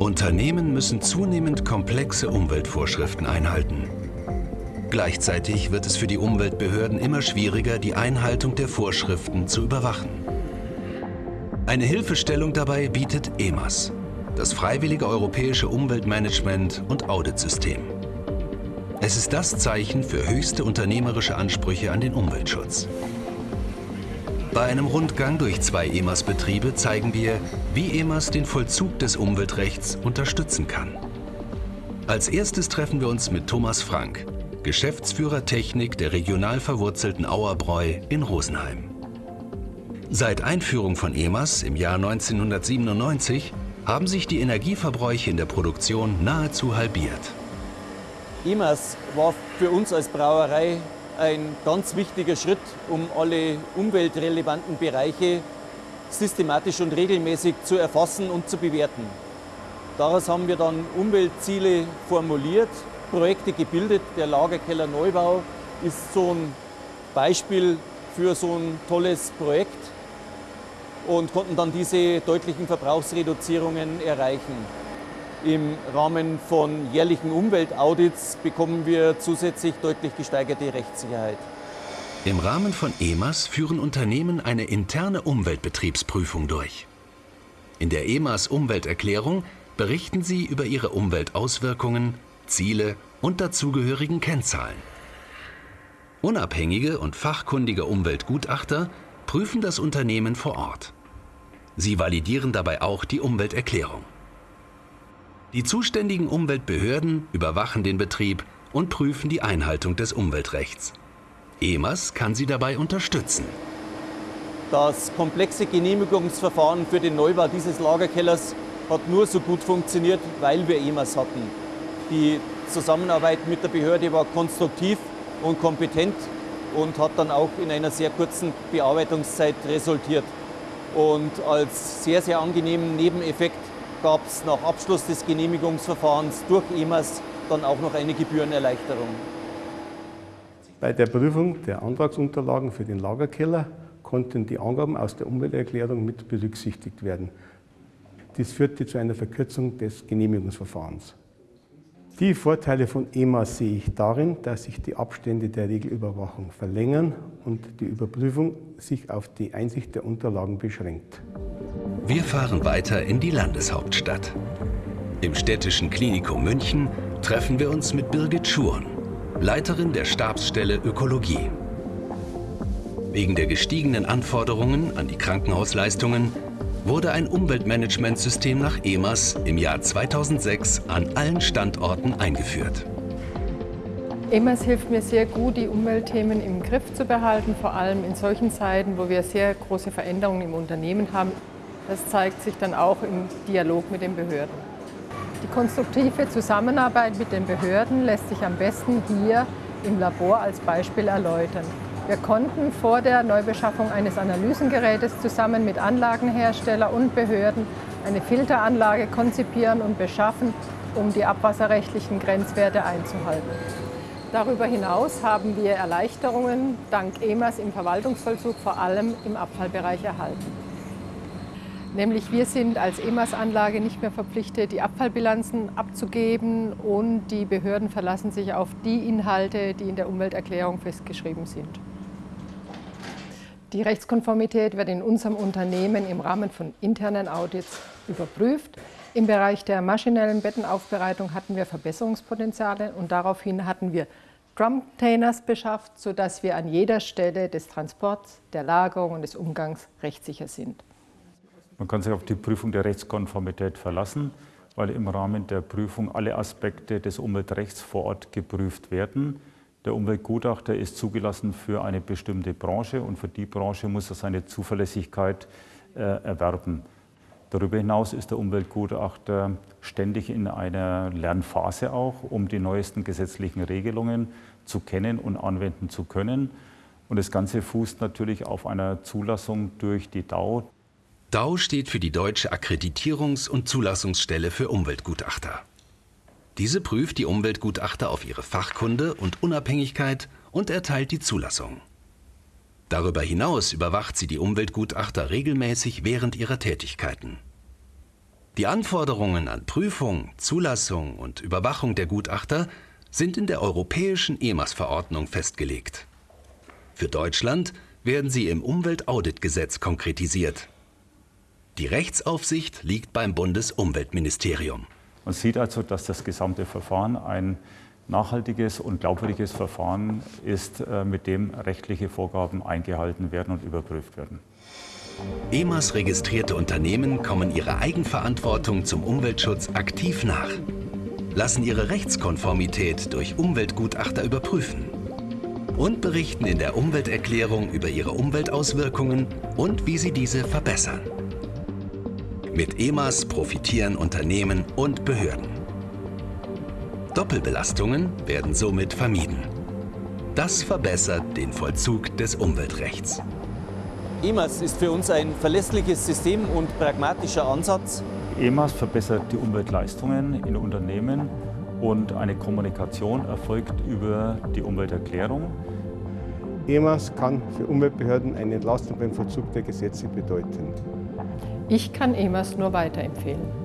Unternehmen müssen zunehmend komplexe Umweltvorschriften einhalten. Gleichzeitig wird es für die Umweltbehörden immer schwieriger, die Einhaltung der Vorschriften zu überwachen. Eine Hilfestellung dabei bietet EMAS, das freiwillige europäische Umweltmanagement- und Auditsystem. Es ist das Zeichen für höchste unternehmerische Ansprüche an den Umweltschutz. Bei einem Rundgang durch zwei EMAS-Betriebe zeigen wir, wie EMAS den Vollzug des Umweltrechts unterstützen kann. Als erstes treffen wir uns mit Thomas Frank, Geschäftsführer Technik der regional verwurzelten Auerbräu in Rosenheim. Seit Einführung von EMAS im Jahr 1997 haben sich die Energieverbräuche in der Produktion nahezu halbiert. EMAS war für uns als Brauerei ein ganz wichtiger Schritt, um alle umweltrelevanten Bereiche systematisch und regelmäßig zu erfassen und zu bewerten. Daraus haben wir dann Umweltziele formuliert, Projekte gebildet. Der Lagerkeller Neubau ist so ein Beispiel für so ein tolles Projekt und konnten dann diese deutlichen Verbrauchsreduzierungen erreichen. Im Rahmen von jährlichen Umweltaudits bekommen wir zusätzlich deutlich gesteigerte Rechtssicherheit. Im Rahmen von EMAS führen Unternehmen eine interne Umweltbetriebsprüfung durch. In der EMAS Umwelterklärung berichten sie über ihre Umweltauswirkungen, Ziele und dazugehörigen Kennzahlen. Unabhängige und fachkundige Umweltgutachter prüfen das Unternehmen vor Ort. Sie validieren dabei auch die Umwelterklärung. Die zuständigen Umweltbehörden überwachen den Betrieb und prüfen die Einhaltung des Umweltrechts. EMAS kann sie dabei unterstützen. Das komplexe Genehmigungsverfahren für den Neubau dieses Lagerkellers hat nur so gut funktioniert, weil wir EMAS hatten. Die Zusammenarbeit mit der Behörde war konstruktiv und kompetent und hat dann auch in einer sehr kurzen Bearbeitungszeit resultiert. Und als sehr, sehr angenehmen Nebeneffekt gab es nach Abschluss des Genehmigungsverfahrens durch EMAS dann auch noch eine Gebührenerleichterung. Bei der Prüfung der Antragsunterlagen für den Lagerkeller konnten die Angaben aus der Umwelterklärung mit berücksichtigt werden. Dies führte zu einer Verkürzung des Genehmigungsverfahrens. Die Vorteile von EMA sehe ich darin, dass sich die Abstände der Regelüberwachung verlängern und die Überprüfung sich auf die Einsicht der Unterlagen beschränkt. Wir fahren weiter in die Landeshauptstadt. Im städtischen Klinikum München treffen wir uns mit Birgit Schurn, Leiterin der Stabsstelle Ökologie. Wegen der gestiegenen Anforderungen an die Krankenhausleistungen wurde ein Umweltmanagementsystem nach EMAS im Jahr 2006 an allen Standorten eingeführt. EMAS hilft mir sehr gut, die Umweltthemen im Griff zu behalten, vor allem in solchen Zeiten, wo wir sehr große Veränderungen im Unternehmen haben. Das zeigt sich dann auch im Dialog mit den Behörden. Die konstruktive Zusammenarbeit mit den Behörden lässt sich am besten hier im Labor als Beispiel erläutern. Wir konnten vor der Neubeschaffung eines Analysengerätes zusammen mit Anlagenhersteller und Behörden eine Filteranlage konzipieren und beschaffen, um die abwasserrechtlichen Grenzwerte einzuhalten. Darüber hinaus haben wir Erleichterungen dank EMAS im Verwaltungsvollzug vor allem im Abfallbereich erhalten. Nämlich wir sind als EMAS-Anlage nicht mehr verpflichtet, die Abfallbilanzen abzugeben und die Behörden verlassen sich auf die Inhalte, die in der Umwelterklärung festgeschrieben sind. Die Rechtskonformität wird in unserem Unternehmen im Rahmen von internen Audits überprüft. Im Bereich der maschinellen Bettenaufbereitung hatten wir Verbesserungspotenziale und daraufhin hatten wir Drum-Containers beschafft, sodass wir an jeder Stelle des Transports, der Lagerung und des Umgangs rechtssicher sind. Man kann sich auf die Prüfung der Rechtskonformität verlassen, weil im Rahmen der Prüfung alle Aspekte des Umweltrechts vor Ort geprüft werden. Der Umweltgutachter ist zugelassen für eine bestimmte Branche und für die Branche muss er seine Zuverlässigkeit äh, erwerben. Darüber hinaus ist der Umweltgutachter ständig in einer Lernphase auch, um die neuesten gesetzlichen Regelungen zu kennen und anwenden zu können. Und das Ganze fußt natürlich auf einer Zulassung durch die DAU. DAU steht für die Deutsche Akkreditierungs- und Zulassungsstelle für Umweltgutachter. Diese prüft die Umweltgutachter auf ihre Fachkunde und Unabhängigkeit und erteilt die Zulassung. Darüber hinaus überwacht sie die Umweltgutachter regelmäßig während ihrer Tätigkeiten. Die Anforderungen an Prüfung, Zulassung und Überwachung der Gutachter sind in der europäischen EMAS-Verordnung festgelegt. Für Deutschland werden sie im Umweltauditgesetz konkretisiert. Die Rechtsaufsicht liegt beim Bundesumweltministerium. Man sieht also, dass das gesamte Verfahren ein nachhaltiges und glaubwürdiges Verfahren ist, äh, mit dem rechtliche Vorgaben eingehalten werden und überprüft werden. EMAS registrierte Unternehmen kommen ihrer Eigenverantwortung zum Umweltschutz aktiv nach, lassen ihre Rechtskonformität durch Umweltgutachter überprüfen und berichten in der Umwelterklärung über ihre Umweltauswirkungen und wie sie diese verbessern. Mit EMAS profitieren Unternehmen und Behörden. Doppelbelastungen werden somit vermieden. Das verbessert den Vollzug des Umweltrechts. EMAS ist für uns ein verlässliches System und pragmatischer Ansatz. EMAS verbessert die Umweltleistungen in Unternehmen und eine Kommunikation erfolgt über die Umwelterklärung. EMAS kann für Umweltbehörden eine Entlastung beim Vollzug der Gesetze bedeuten. Ich kann EMAS nur weiterempfehlen.